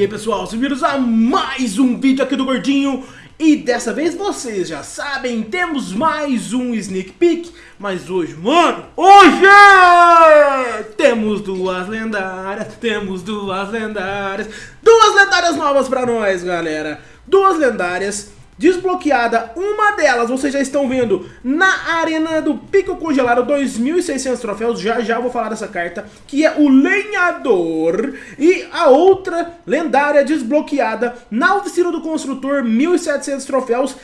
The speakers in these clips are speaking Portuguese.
Aí pessoal, bem-vindos a mais um vídeo aqui do Gordinho. E dessa vez vocês já sabem, temos mais um sneak peek Mas hoje, mano, hoje temos duas lendárias, temos duas lendárias Duas lendárias novas pra nós, galera. Duas lendárias desbloqueada uma delas, vocês já estão vendo na arena do Pico Congelado, 2.600 troféus, já já vou falar dessa carta, que é o Lenhador, e a outra lendária desbloqueada na oficina do construtor, 1.700 troféus,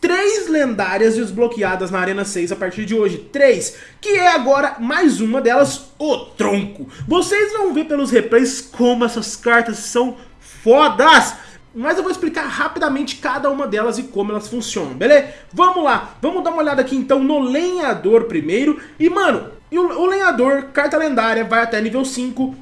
três lendárias desbloqueadas na Arena 6 a partir de hoje, três, que é agora mais uma delas, o Tronco. Vocês vão ver pelos replays como essas cartas são fodas! Mas eu vou explicar rapidamente cada uma delas e como elas funcionam, beleza? Vamos lá, vamos dar uma olhada aqui então no lenhador primeiro. E mano, o, lenhador, carta lendária, vai até nível 5,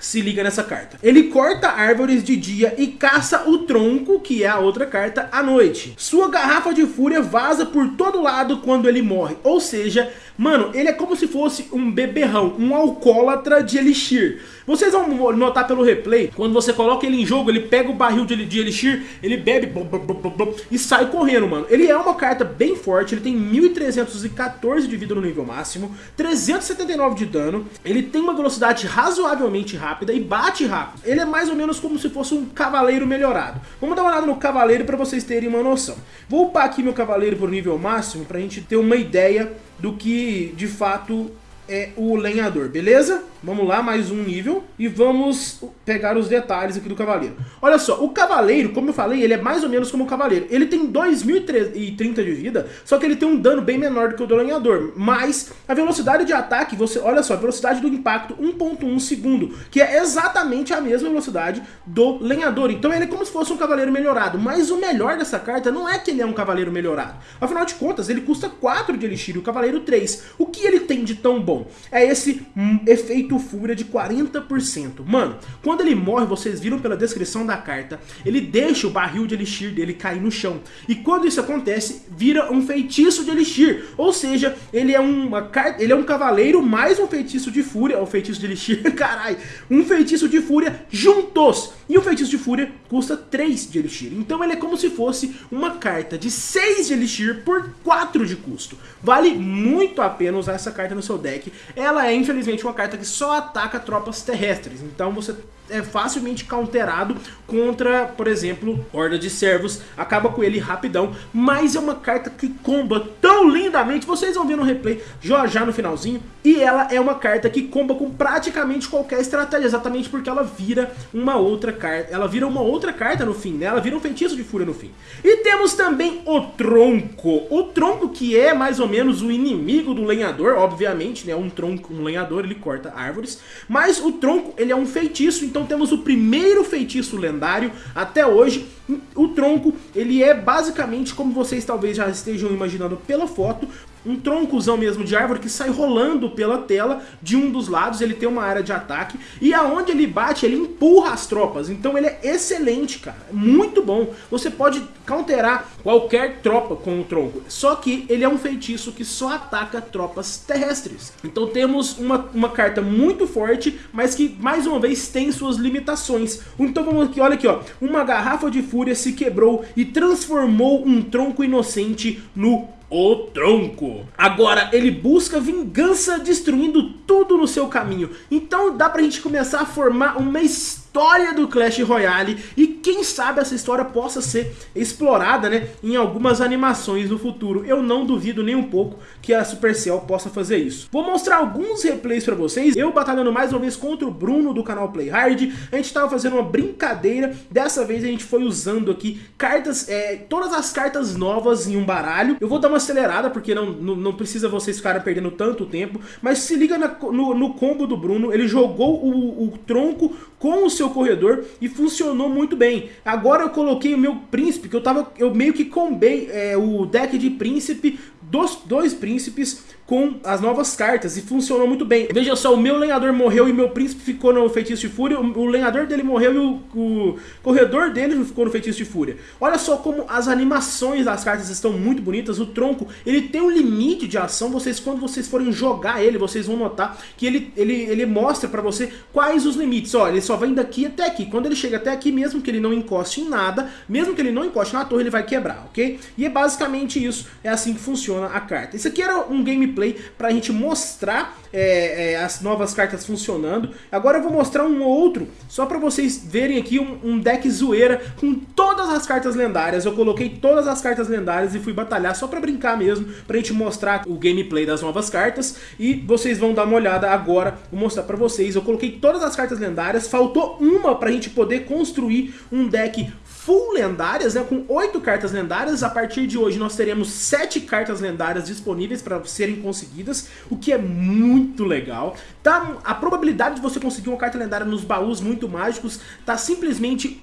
se liga nessa carta. Ele corta árvores de dia e caça o tronco, que é a outra carta, à noite. Sua garrafa de fúria vaza por todo lado quando ele morre. Ou seja, mano, ele é como se fosse um beberrão, um alcoólatra de elixir. Vocês vão notar pelo replay, quando você coloca ele em jogo, ele pega o barril de, Elixir, ele bebe blum, blum, blum, e sai correndo, mano. Ele é uma carta bem forte, ele tem 1314 de vida no nível máximo, 379 de dano, ele tem uma velocidade razoavelmente rápida e bate rápido. Ele é mais ou menos como se fosse um cavaleiro melhorado. Vamos dar uma olhada no cavaleiro para vocês terem uma noção. Vou upar aqui meu cavaleiro pro nível máximo pra gente ter uma ideia do que de fato é o lenhador, beleza? Vamos lá, mais um nível e vamos pegar os detalhes aqui do cavaleiro. Olha só, o cavaleiro, como eu falei, ele é mais ou menos como o cavaleiro. Ele tem 2.030 de vida, só que ele tem um dano bem menor do que o do lenhador. Mas a velocidade de ataque, você olha só, a velocidade do impacto 1.1 segundo, que é exatamente a mesma velocidade do lenhador. Então ele é como se fosse um cavaleiro melhorado. Mas o melhor dessa carta não é que ele é um cavaleiro melhorado. Afinal de contas, ele custa 4 de elixir e o cavaleiro 3. O que ele tem de tão bom? É esse hum, efeito efeito fúria de 40%. Mano, quando ele morre, vocês viram pela descrição da carta, ele deixa o barril de elixir dele cair no chão. E quando isso acontece, vira um feitiço de elixir. Ou seja, ele é, uma ele é um cavaleiro mais um feitiço de fúria, ou feitiço de elixir, carai, um feitiço de fúria juntos. E o feitiço de fúria custa 3 de elixir. Então ele é como se fosse uma carta de 6 de elixir por 4 de custo. Vale muito a pena usar essa carta no seu deck. Ela é infelizmente uma carta que só ataca tropas terrestres. Então você é facilmente counterado contra, por exemplo, Horda de Servos, acaba com ele rapidão, mas é uma carta que comba tão lindamente, vocês vão ver no replay já já no finalzinho, e ela é uma carta que comba com praticamente qualquer estratégia, exatamente porque ela vira uma outra carta, ela vira uma outra carta no fim, né? ela vira um feitiço de fúria no fim. E temos também o Tronco, o Tronco que é mais ou menos o inimigo do lenhador, obviamente, né? um tronco, um lenhador, ele corta árvores, mas o Tronco, ele é um feitiço, então então temos o primeiro feitiço lendário até hoje. O tronco, ele é basicamente, como vocês talvez já estejam imaginando pela foto, um troncozão mesmo de árvore que sai rolando pela tela de um dos lados, ele tem uma área de ataque, e aonde ele bate, ele empurra as tropas, então ele é excelente, cara, muito bom. Você pode counterar qualquer tropa com o tronco, só que ele é um feitiço que só ataca tropas terrestres. Então temos uma, uma carta muito forte, mas que mais uma vez tem suas limitações. Então vamos aqui, olha aqui, ó, uma garrafa de fúria se quebrou e transformou um tronco inocente no o tronco. Agora, ele busca vingança destruindo tudo no seu caminho. Então dá pra gente começar a formar uma história história do Clash Royale e quem sabe essa história possa ser explorada né, em algumas animações no futuro. Eu não duvido nem um pouco que a Supercell possa fazer isso. Vou mostrar alguns replays pra vocês, eu batalhando mais uma vez contra o Bruno do canal Play Hard, a gente tava fazendo uma brincadeira, dessa vez a gente foi usando aqui cartas, é, todas as cartas novas em um baralho. Eu vou dar uma acelerada porque não, não, não precisa vocês ficarem perdendo tanto tempo, mas se liga na, no, no combo do Bruno, ele jogou o, o tronco com o seu corredor e funcionou muito bem. Agora eu coloquei o meu príncipe, que eu tava eu meio que combei é, o deck de príncipe dos dois príncipes com as novas cartas e funcionou muito bem. Veja só, o meu lenhador morreu e meu príncipe ficou no feitiço de fúria, o, lenhador dele morreu e o, o, corredor dele ficou no feitiço de fúria. Olha só como as animações das cartas estão muito bonitas, o tronco, ele tem um limite de ação, vocês quando vocês forem jogar ele, vocês vão notar que ele, ele, ele mostra pra você quais os limites. Ó, ele só vem daqui até aqui, quando ele chega até aqui, mesmo que ele não encoste em nada, mesmo que ele não encoste na torre, ele vai quebrar, ok? E é basicamente isso, é assim que funciona a carta. Isso aqui era um gameplay pra gente mostrar é, é, as novas cartas funcionando. Agora eu vou mostrar um outro, só pra vocês verem aqui um, um, deck zoeira com todas as cartas lendárias. Eu coloquei todas as cartas lendárias e fui batalhar só pra brincar mesmo, pra gente mostrar o gameplay das novas cartas. E vocês vão dar uma olhada agora, vou mostrar pra vocês. Eu coloquei todas as cartas lendárias, faltou uma pra gente poder construir um deck full lendárias, né, com 8 cartas lendárias. A partir de hoje nós teremos 7 cartas lendárias disponíveis para serem conseguidas, o que é muito legal. Tá, a probabilidade de você conseguir uma carta lendária nos baús muito mágicos tá simplesmente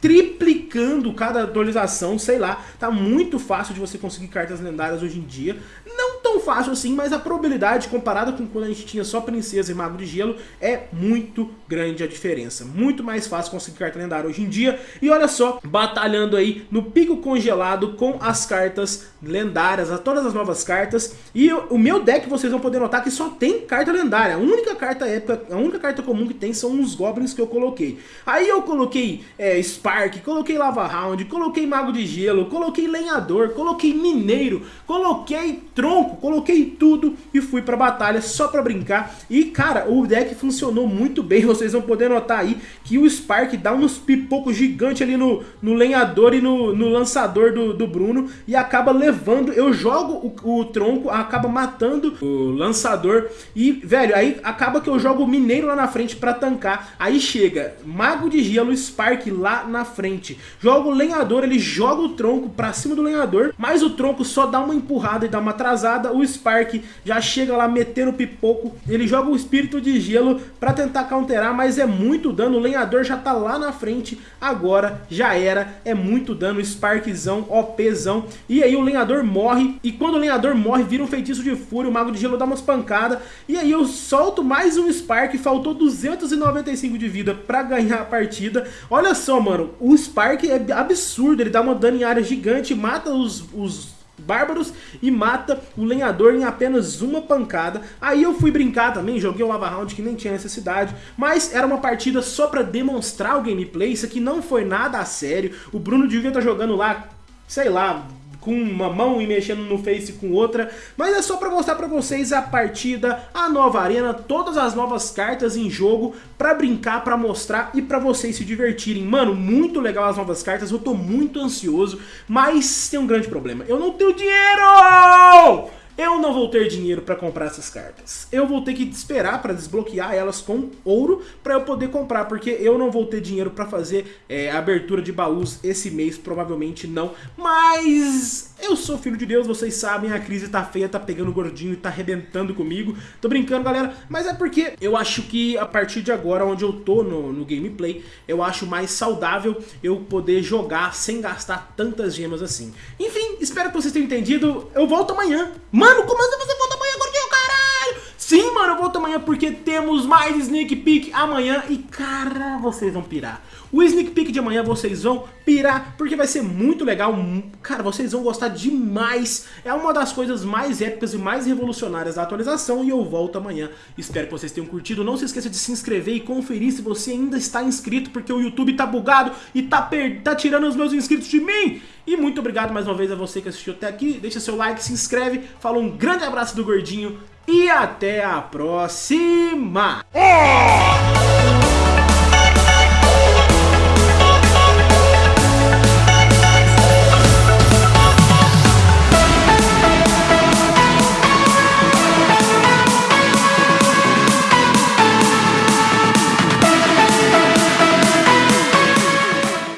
triplicando cada atualização, sei lá, tá muito fácil de você conseguir cartas lendárias hoje em dia. Não fácil assim, mas a probabilidade comparada com quando a gente tinha só princesa e mago de gelo é muito grande a diferença. Muito mais fácil conseguir carta lendária hoje em dia. E olha só, batalhando aí no pico congelado com as cartas lendárias, todas as novas cartas. E o meu deck vocês vão poder notar que só tem carta lendária. A única carta épica, a única carta comum que tem são os goblins que eu coloquei. Aí eu coloquei é, Spark, coloquei Lava Round, coloquei Mago de Gelo, coloquei Lenhador, coloquei Mineiro, coloquei Tronco, coloquei tudo e fui pra batalha só pra brincar. E cara, o deck funcionou muito bem, vocês vão poder notar aí que o Spark dá uns pipocos gigantes ali no, no lenhador e no, no lançador do, do Bruno e acaba levando, eu jogo o, o tronco, acaba matando o lançador. E, velho, aí acaba que eu jogo o mineiro lá na frente pra tancar, aí chega Mago de Gelo, Spark lá na frente, joga o lenhador, ele joga o tronco pra cima do lenhador, mas o tronco só dá uma empurrada e dá uma atrasada, o Spark já chega lá metendo pipoco, ele joga o Espírito de Gelo pra tentar counterar, mas é muito dano, o lenhador já tá lá na frente, agora já era, é muito dano, Sparkzão, OPzão, e aí o lenhador morre, e quando o lenhador morre vira um feitiço de fúria, o Mago de Gelo dá umas pancadas, e aí eu solto mais um Spark, faltou 295 de vida pra ganhar a partida, olha só mano, o Spark é absurdo, ele dá uma dano em área gigante, mata os, os bárbaros e mata o lenhador em apenas uma pancada. Aí eu fui brincar também, joguei o Lava Round que nem tinha necessidade, mas era uma partida só pra demonstrar o gameplay, isso aqui não foi nada a sério. O Bruno devia estar tá jogando lá, sei lá, com uma mão e mexendo no Face com outra, mas é só para mostrar para vocês a partida, a nova arena, todas as novas cartas em jogo, para brincar, para mostrar e para vocês se divertirem. Mano, muito legal as novas cartas, eu tô muito ansioso, mas tem um grande problema, eu não tenho dinheiro! Eu não vou ter dinheiro para comprar essas cartas. Eu vou ter que esperar para desbloquear elas com ouro para eu poder comprar, porque eu não vou ter dinheiro para fazer é, abertura de baús esse mês, provavelmente não. Mas eu sou filho de Deus, vocês sabem, a crise tá feia, tá pegando gordinho tá arrebentando comigo. Tô brincando, galera, mas é porque eu acho que a partir de agora, onde eu tô no, no gameplay, eu acho mais saudável eu poder jogar sem gastar tantas gemas assim. Enfim, espero que vocês tenham entendido. Eu volto amanhã. Mano, como assim você volta amanhã, gordinho, caralho? Sim, mano, eu volto amanhã porque temos mais Sneak Peek amanhã e, cara, vocês vão pirar. O sneak peek de amanhã vocês vão pirar, porque vai ser muito legal. Cara, vocês vão gostar demais. É uma das coisas mais épicas e mais revolucionárias da atualização e eu volto amanhã. Espero que vocês tenham curtido. Não se esqueça de se inscrever e conferir se você ainda está inscrito, porque o YouTube tá bugado e tá, per... tá tirando os meus inscritos de mim. E muito obrigado mais uma vez a você que assistiu até aqui. Deixa seu like, se inscreve. Fala um grande abraço do Gordinho e até a próxima.